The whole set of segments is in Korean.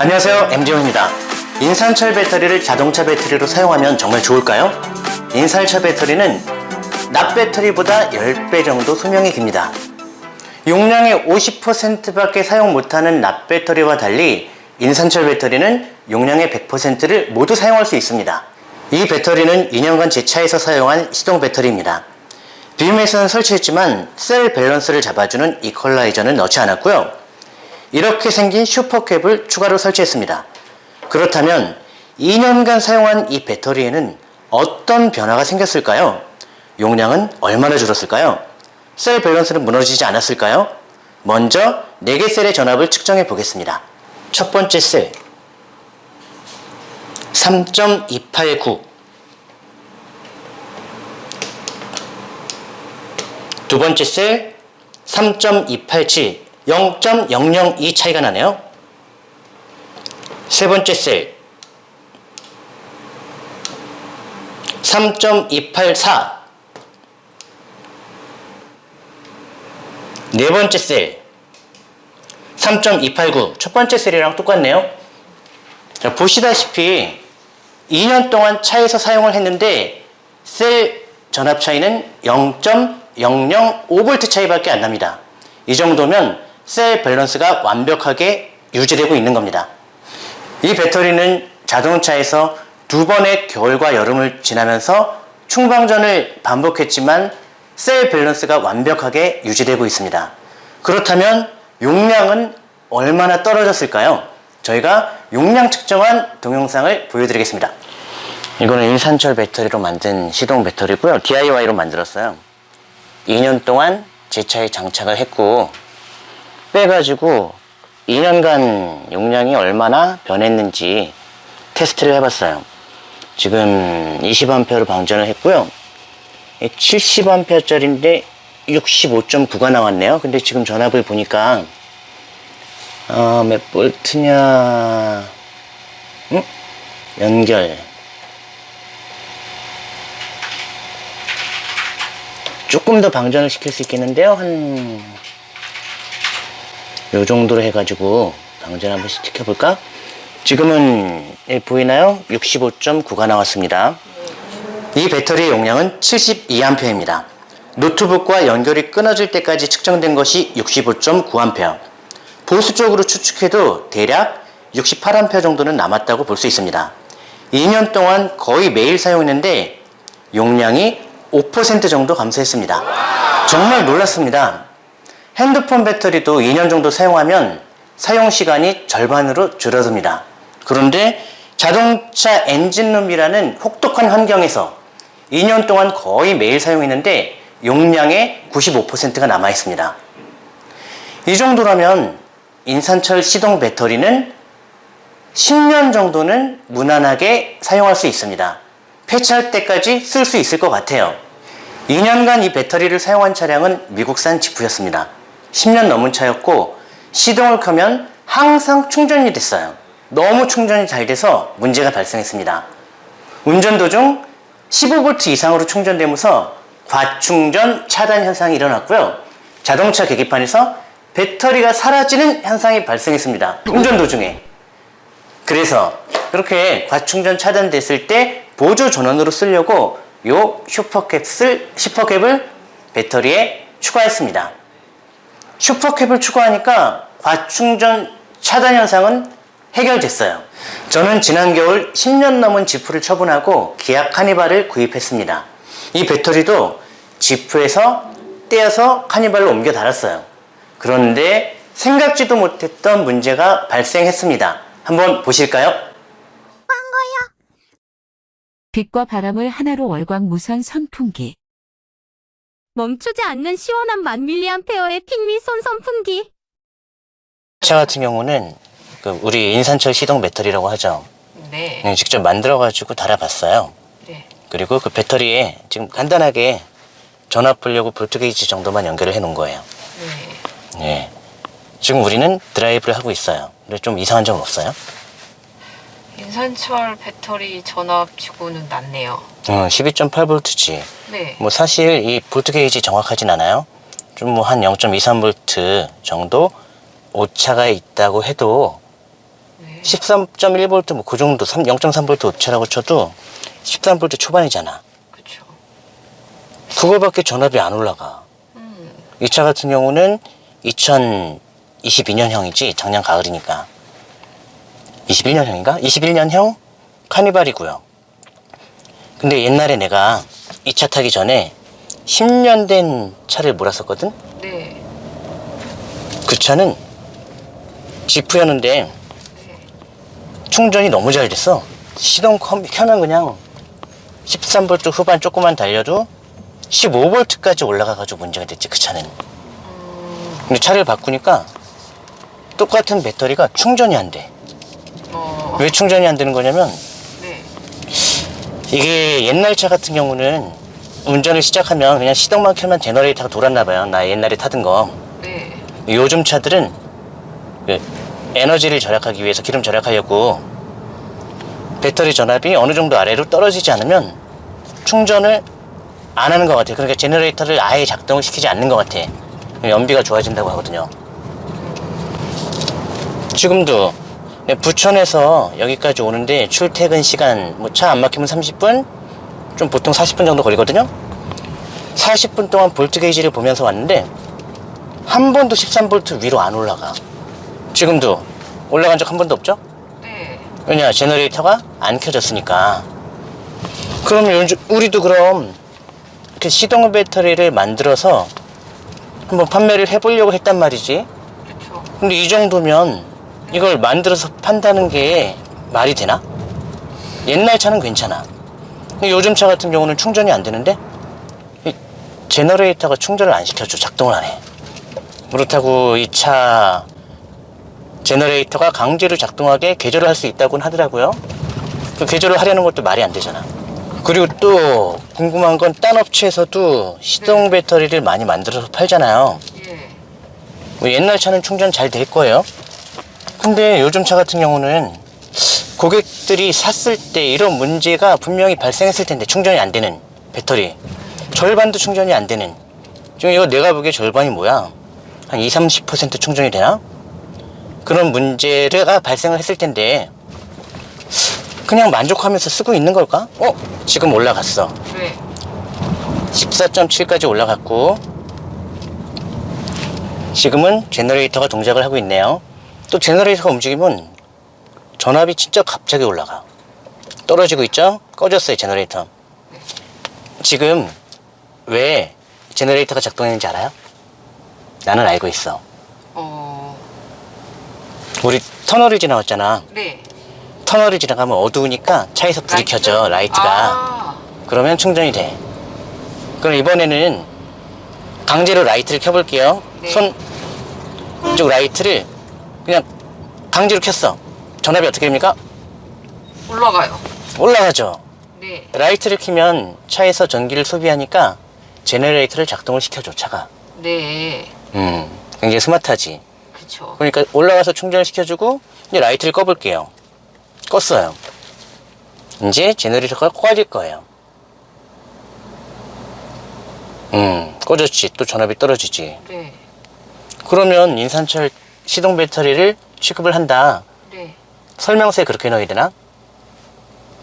안녕하세요 MG용입니다. 인산철 배터리를 자동차 배터리로 사용하면 정말 좋을까요? 인산철 배터리는 납 배터리보다 10배 정도 수명이 깁니다. 용량의 50%밖에 사용 못하는 납 배터리와 달리 인산철 배터리는 용량의 100%를 모두 사용할 수 있습니다. 이 배터리는 2년간 제 차에서 사용한 시동 배터리입니다. BMS는 설치했지만 셀 밸런스를 잡아주는 이퀄라이저는 넣지 않았고요 이렇게 생긴 슈퍼캡을 추가로 설치했습니다. 그렇다면 2년간 사용한 이 배터리에는 어떤 변화가 생겼을까요? 용량은 얼마나 줄었을까요? 셀 밸런스는 무너지지 않았을까요? 먼저 4개 셀의 전압을 측정해 보겠습니다. 첫 번째 셀 3.289 두 번째 셀 3.287 0.002 차이가 나네요. 세 번째 셀 3.284 네 번째 셀 3.289 첫 번째 셀이랑 똑같네요. 자, 보시다시피 2년 동안 차에서 사용을 했는데 셀 전압 차이는 0.005V 차이밖에 안 납니다. 이 정도면 셀 밸런스가 완벽하게 유지되고 있는 겁니다. 이 배터리는 자동차에서 두 번의 겨울과 여름을 지나면서 충방전을 반복했지만 셀 밸런스가 완벽하게 유지되고 있습니다. 그렇다면 용량은 얼마나 떨어졌을까요? 저희가 용량 측정한 동영상을 보여드리겠습니다. 이거는 인산철 배터리로 만든 시동 배터리고요. DIY로 만들었어요. 2년 동안 제 차에 장착을 했고 빼가지고 2년간 용량이 얼마나 변했는지 테스트를 해봤어요. 지금 20A로 방전을 했고요. 70A짜리인데 65.9가 나왔네요. 근데 지금 전압을 보니까 어, 몇 볼트냐 응? 연결 조금 더 방전을 시킬 수 있겠는데요. 한, 요 정도로 해가지고 방전 한번 시켜볼까? 지금은 예, 보이나요? 65.9가 나왔습니다. 이 배터리의 용량은 72A입니다. 노트북과 연결이 끊어질 때까지 측정된 것이 65.9A. 보수적으로 추측해도 대략 68A 정도는 남았다고 볼 수 있습니다. 2년 동안 거의 매일 사용했는데 용량이 5% 정도 감소했습니다. 정말 놀랐습니다. 핸드폰 배터리도 2년 정도 사용하면 사용 시간이 절반으로 줄어듭니다. 그런데 자동차 엔진룸이라는 혹독한 환경에서 2년 동안 거의 매일 사용했는데 용량의 95%가 남아 있습니다. 이 정도라면 인산철 시동 배터리는 10년 정도는 무난하게 사용할 수 있습니다. 폐차할 때까지 쓸 수 있을 것 같아요. 2년간 이 배터리를 사용한 차량은 미국산 지프였습니다. 10년 넘은 차였고 시동을 켜면 항상 충전이 됐어요. 너무 충전이 잘 돼서 문제가 발생했습니다. 운전 도중 15V 이상으로 충전되면서 과충전 차단 현상이 일어났고요. 자동차 계기판에서 배터리가 사라지는 현상이 발생했습니다. 운전 도중에. 그래서 그렇게 과충전 차단됐을 때 보조 전원으로 쓰려고 요 슈퍼캡을, 슈퍼캡을 배터리에 추가했습니다. 슈퍼캡을 추가하니까 과충전 차단 현상은 해결됐어요. 저는 지난 겨울 10년 넘은 지프를 처분하고 기아 카니발을 구입했습니다. 이 배터리도 지프에서 떼어서 카니발로 옮겨 달았어요. 그런데 생각지도 못했던 문제가 발생했습니다. 한번 보실까요? 빛과 바람을 하나로 월광 무선 선풍기. 멈추지 않는 시원한 만 밀리암페어의 핑미 손 선풍기. 차 같은 경우는 그 우리 인산철 시동 배터리라고 하죠. 네. 네, 직접 만들어가지고 달아봤어요. 네. 그리고 그 배터리에 지금 간단하게 전압 보려고 볼트 게이지 정도만 연결을 해 놓은 거예요. 네. 네. 지금 우리는 드라이브를 하고 있어요. 근데 좀 이상한 점은 없어요? 인산철 배터리 전압치고는 낮네요. 어, 12.8V지. 네. 뭐 사실 이 볼트 게이지 정확하진 않아요. 좀 뭐 한 0.23V 정도 오차가 있다고 해도 네. 네. 13.1V 뭐 그 정도 3 0.3V 오차라고 쳐도 13V 초반이잖아. 그쵸. 그거밖에 전압이 안 올라가. 음. 이 차 같은 경우는 2022년형이지 작년 가을이니까 21년형인가? 21년형 카니발이고요. 근데 옛날에 내가 이 차 타기 전에 10년 된 차를 몰았었거든? 네. 그 차는 지프였는데 충전이 너무 잘 됐어. 시동 컴- 켜면 그냥 13V 후반 조금만 달려도 15V까지 올라가가지고 문제가 됐지 그 차는. 근데 차를 바꾸니까 똑같은 배터리가 충전이 안 돼. 어. 왜 충전이 안 되는 거냐면 네. 이게 옛날 차 같은 경우는 운전을 시작하면 그냥 시동만 켜면 제너레이터가 돌았나 봐요. 나 옛날에 타던 거. 네. 요즘 차들은 그 에너지를 절약하기 위해서 기름 절약하려고 배터리 전압이 어느 정도 아래로 떨어지지 않으면 충전을 안 하는 것 같아요. 그러니까 제너레이터를 아예 작동을 시키지 않는 것 같아. 연비가 좋아진다고 하거든요. 지금도 부천에서 여기까지 오는데 출퇴근 시간 뭐 차 안 막히면 30분 좀 보통 40분 정도 걸리거든요. 40분 동안 볼트 게이지를 보면서 왔는데 한 번도 13V 위로 안 올라가. 지금도 올라간 적 한 번도 없죠? 네. 왜냐, 제너레이터가 안 켜졌으니까. 그럼 요즘, 우리도 그럼 그 시동 배터리를 만들어서 한번 판매를 해보려고 했단 말이지. 그쵸. 근데 이 정도면 이걸 만들어서 판다는 게 말이 되나? 옛날 차는 괜찮아. 근데 요즘 차 같은 경우는 충전이 안 되는데 이 제너레이터가 충전을 안 시켜줘. 작동을 안 해. 그렇다고 이 차 제너레이터가 강제로 작동하게 개조를 할 수 있다고는 하더라고요. 그 개조를 하려는 것도 말이 안 되잖아. 그리고 또 궁금한 건 딴 업체에서도 시동 배터리를 많이 만들어서 팔잖아요. 예. 뭐 옛날 차는 충전 잘 될 거예요. 근데 요즘 차 같은 경우는 고객들이 샀을 때 이런 문제가 분명히 발생했을 텐데 충전이 안 되는 배터리 절반도 충전이 안 되는 지금 이거 내가 보기에 절반이 뭐야 한 20, 30% 충전이 되나? 그런 문제가 발생을 했을 텐데 그냥 만족하면서 쓰고 있는 걸까? 어? 지금 올라갔어 네. 14.7까지 올라갔고 지금은 제너레이터가 동작을 하고 있네요 또 제너레이터가 움직이면 전압이 진짜 갑자기 올라가 떨어지고 있죠? 꺼졌어요 제너레이터 지금 왜 제너레이터가 작동했는지 알아요? 나는 알고 있어 어. 우리 터널을 지나왔잖아 네. 터널을 지나가면 어두우니까 차에서 불이 라이트? 켜져 라이트가 아. 그러면 충전이 돼. 그럼 이번에는 강제로 라이트를 켜볼게요. 네. 손 이쪽 라이트를 그냥 강제로 켰어. 전압이 어떻게 됩니까? 올라가요. 올라가죠. 네. 라이트를 켜면 차에서 전기를 소비하니까 제너레이터를 작동을 시켜줘 차가. 네. 음, 굉장히 스마트하지. 그쵸. 그러니까 올라가서 충전을 시켜주고 이제 라이트를 꺼볼게요. 껐어요. 이제 제너레이터가 꺼질 거예요. 음, 꺼졌지. 또 전압이 떨어지지. 네. 그러면 인산철 시동 배터리를 취급을 한다. 네. 설명서에 그렇게 넣어야 되나?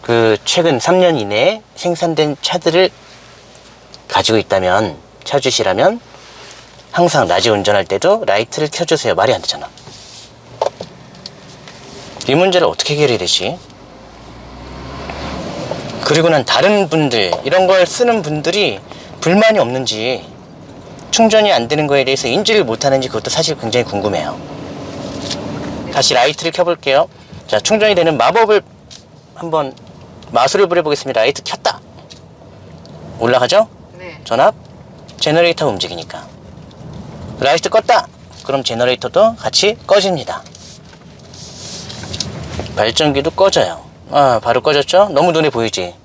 그 최근 3년 이내에 생산된 차들을 가지고 있다면 차주시라면 항상 낮에 운전할 때도 라이트를 켜주세요. 말이 안 되잖아. 이 문제를 어떻게 해결해야 되지? 그리고 난 다른 분들, 이런 걸 쓰는 분들이 불만이 없는지 충전이 안 되는 거에 대해서 인지를 못하는지 그것도 사실 굉장히 궁금해요. 다시 라이트를 켜볼게요. 자, 충전이 되는 마법을 한번 마술을 부려보겠습니다. 라이트 켰다. 올라가죠? 네. 전압? 제너레이터가 움직이니까. 라이트 껐다. 그럼 제너레이터도 같이 꺼집니다. 발전기도 꺼져요. 아, 바로 꺼졌죠? 너무 눈에 보이지?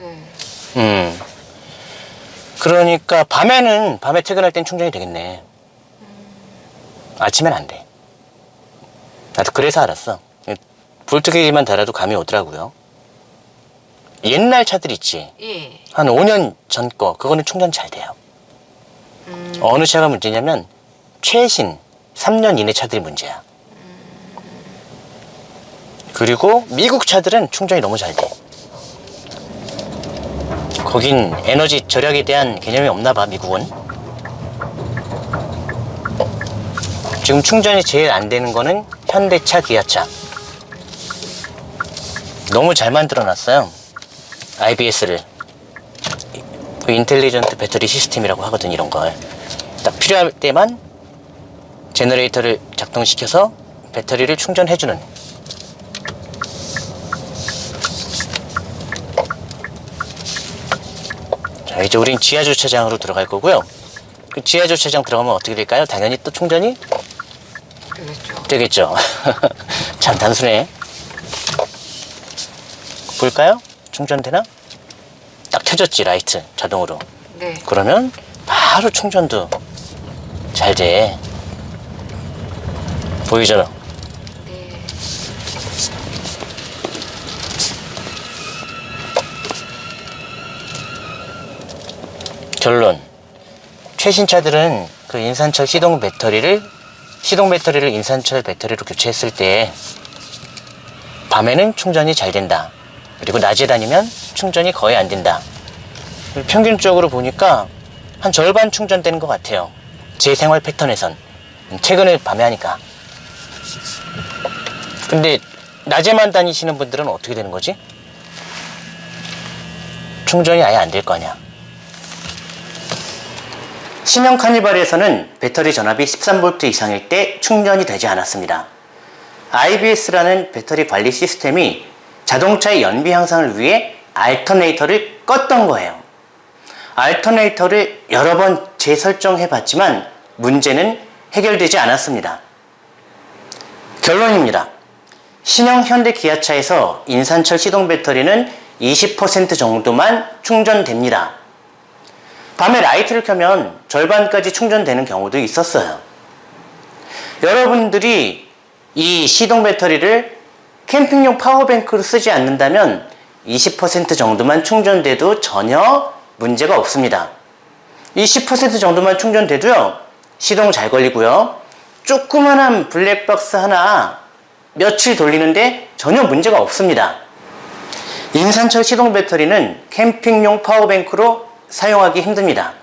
네. 음. 그러니까 밤에는 밤에 퇴근할 땐 충전이 되겠네. 아침엔 안 돼. 나도 그래서 알았어. 볼트게이지만 달아도 감이 오더라고요. 옛날 차들 있지. 예. 한 5년 전 거, 그거는 충전 잘 돼요. 음. 어느 차가 문제냐면 최신 3년 이내 차들이 문제야. 그리고 미국 차들은 충전이 너무 잘 돼. 거긴 에너지 절약에 대한 개념이 없나 봐, 미국은. 지금 충전이 제일 안 되는 거는 현대차, 기아차. 너무 잘 만들어 놨어요. IBS를. 그 intelligent battery system이라고 하거든, 이런 걸. 딱 필요할 때만 제너레이터를 작동시켜서 배터리를 충전해주는 자 이제 우린 지하 주차장으로 들어갈 거고요 그 지하 주차장 들어가면 어떻게 될까요? 당연히 또 충전이 되겠죠. 되겠죠 참 단순해 볼까요? 충전되나? 딱 켜졌지 라이트 자동으로 네. 그러면 바로 충전도 잘 돼. 보이잖아. 네. 결론. 최신 차들은 그 인산철 시동 배터리를 시동 배터리를 인산철 배터리로 교체했을 때 밤에는 충전이 잘 된다. 그리고 낮에 다니면 충전이 거의 안 된다. 평균적으로 보니까 한 절반 충전되는 것 같아요. 제 생활 패턴에선. 최근에 밤에 하니까. 근데 낮에만 다니시는 분들은 어떻게 되는 거지? 충전이 아예 안 될 거 아니야. 신형 카니발에서는 배터리 전압이 13V 이상일 때 충전이 되지 않았습니다. IBS라는 배터리 관리 시스템이 자동차의 연비 향상을 위해 알터네이터를 껐던 거예요. 알터네이터를 여러 번 재설정해 봤지만 문제는 해결되지 않았습니다. 결론입니다. 신형 현대 기아차에서 인산철 시동 배터리는 20% 정도만 충전됩니다. 밤에 라이트를 켜면 절반까지 충전되는 경우도 있었어요. 여러분들이 이 시동 배터리를 캠핑용 power bank로 쓰지 않는다면 20% 정도만 충전돼도 전혀 문제가 없습니다. 이10% 정도만 충전돼도요, 시동 잘 걸리고요, 조그만한 블랙박스 하나 며칠 돌리는데 전혀 문제가 없습니다. 인산철 시동 배터리는 캠핑용 파워뱅크로 사용하기 힘듭니다.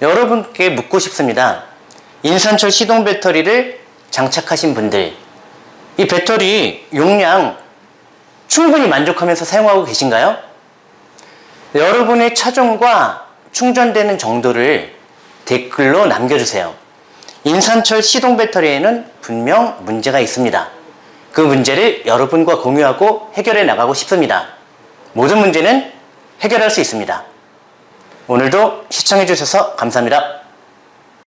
여러분께 묻고 싶습니다. 인산철 시동 배터리를 장착하신 분들, 이 배터리 용량 충분히 만족하면서 사용하고 계신가요? 여러분의 차종과 충전되는 정도를 댓글로 남겨주세요. 인산철 시동 배터리에는 분명 문제가 있습니다. 그 문제를 여러분과 공유하고 해결해 나가고 싶습니다. 모든 문제는 해결할 수 있습니다. 오늘도 시청해 주셔서 감사합니다.